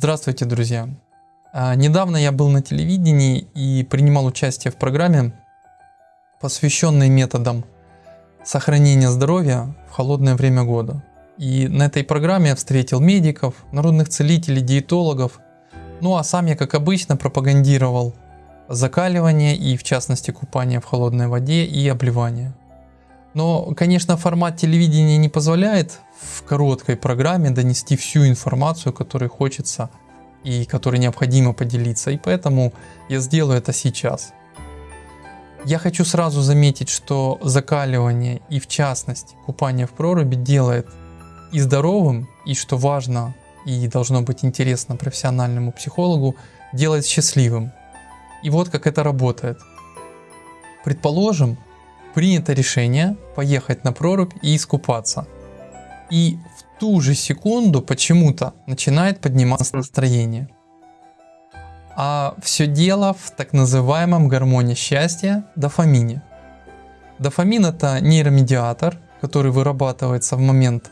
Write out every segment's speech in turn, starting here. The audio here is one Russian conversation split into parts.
Здравствуйте, друзья! А, недавно я был на телевидении и принимал участие в программе, посвященной методам сохранения здоровья в холодное время года. И на этой программе я встретил медиков, народных целителей, диетологов. Ну а сам я, как обычно, пропагандировал закаливание и в частности купание в холодной воде и обливание. Но, конечно, формат телевидения не позволяет в короткой программе донести всю информацию, которую хочется и которой необходимо поделиться. И поэтому я сделаю это сейчас. Я хочу сразу заметить, что закаливание и в частности купание в проруби делает и здоровым, и что важно и должно быть интересно профессиональному психологу, делает счастливым. И вот как это работает. Предположим, принято решение поехать на прорубь и искупаться. И в ту же секунду почему-то начинает подниматься настроение. А все дело в так называемом гормоне счастья дофамине. Дофамин это нейромедиатор, который вырабатывается в момент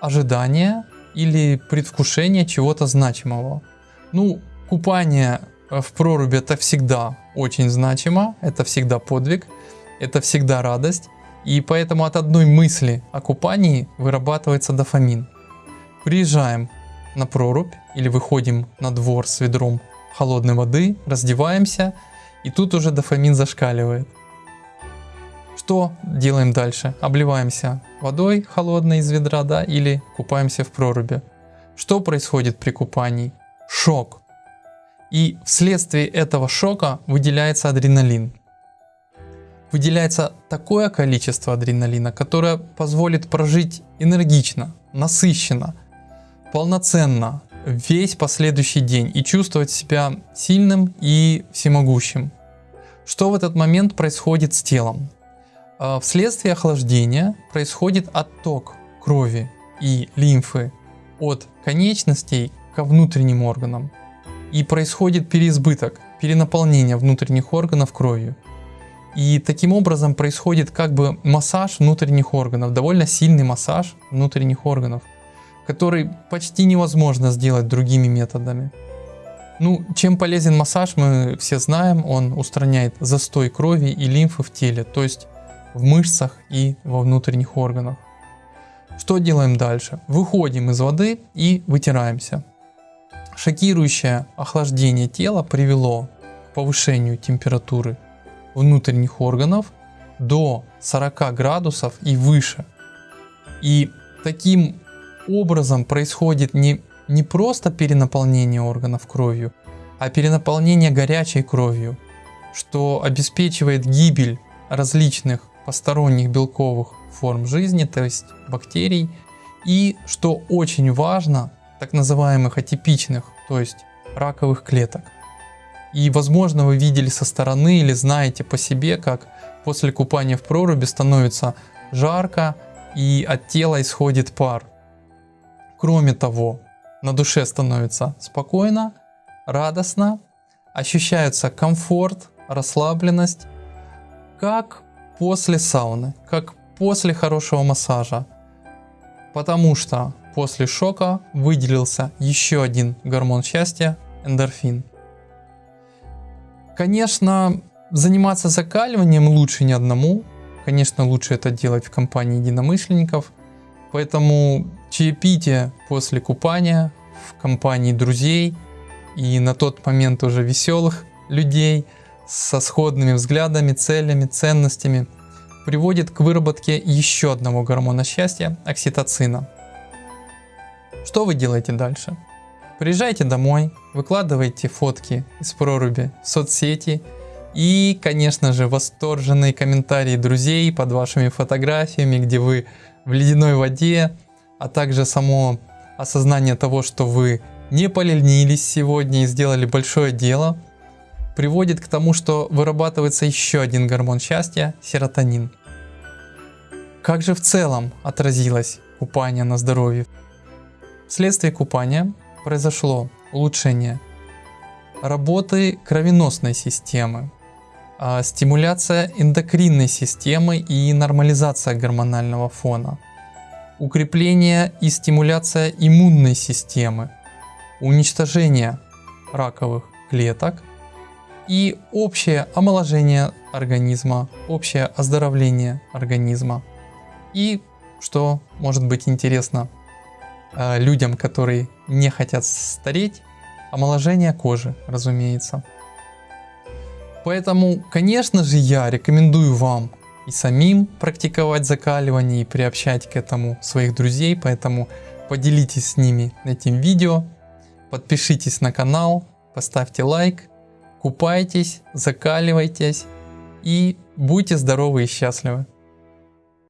ожидания или предвкушения чего-то значимого. Ну, купание в проруби это всегда очень значимо, это всегда подвиг, это всегда радость. И поэтому от одной мысли о купании вырабатывается дофамин. Приезжаем на прорубь или выходим на двор с ведром холодной воды, раздеваемся, и тут уже дофамин зашкаливает. Что делаем дальше? Обливаемся водой холодной из ведра, да, или купаемся в проруби. Что происходит при купании? Шок. И вследствие этого шока выделяется адреналин выделяется такое количество адреналина, которое позволит прожить энергично, насыщенно, полноценно весь последующий день и чувствовать себя сильным и всемогущим. Что в этот момент происходит с телом? А, вследствие охлаждения происходит отток крови и лимфы от конечностей ко внутренним органам. И происходит переизбыток, перенаполнение внутренних органов кровью. И таким образом происходит как бы массаж внутренних органов, довольно сильный массаж внутренних органов, который почти невозможно сделать другими методами. Ну, чем полезен массаж, мы все знаем, он устраняет застой крови и лимфы в теле, то есть в мышцах и во внутренних органах. Что делаем дальше? Выходим из воды и вытираемся. Шокирующее охлаждение тела привело к повышению температуры внутренних органов до 40 градусов и выше. И таким образом происходит не, не просто перенаполнение органов кровью, а перенаполнение горячей кровью, что обеспечивает гибель различных посторонних белковых форм жизни, то есть бактерий, и, что очень важно, так называемых атипичных, то есть раковых клеток. И возможно вы видели со стороны или знаете по себе, как после купания в проруби становится жарко и от тела исходит пар. Кроме того, на душе становится спокойно, радостно, ощущается комфорт, расслабленность, как после сауны, как после хорошего массажа. Потому что после шока выделился еще один гормон счастья – эндорфин. Конечно, заниматься закаливанием лучше не одному. Конечно, лучше это делать в компании единомышленников. Поэтому чаепитие после купания в компании друзей и на тот момент уже веселых людей со сходными взглядами, целями, ценностями приводит к выработке еще одного гормона счастья – окситоцина. Что вы делаете дальше? Приезжайте домой, выкладывайте фотки из проруби в соцсети и, конечно же, восторженные комментарии друзей под вашими фотографиями, где вы в ледяной воде, а также само осознание того, что вы не поленились сегодня и сделали большое дело, приводит к тому, что вырабатывается еще один гормон счастья – серотонин. Как же в целом отразилось купание на здоровье? Вследствие купания произошло улучшение работы кровеносной системы, а, стимуляция эндокринной системы и нормализация гормонального фона, укрепление и стимуляция иммунной системы, уничтожение раковых клеток и общее омоложение организма, общее оздоровление организма. И что может быть интересно людям, которые не хотят стареть, омоложение кожи, разумеется. Поэтому, конечно же, я рекомендую вам и самим практиковать закаливание и приобщать к этому своих друзей, поэтому поделитесь с ними этим видео, подпишитесь на канал, поставьте лайк, купайтесь, закаливайтесь и будьте здоровы и счастливы.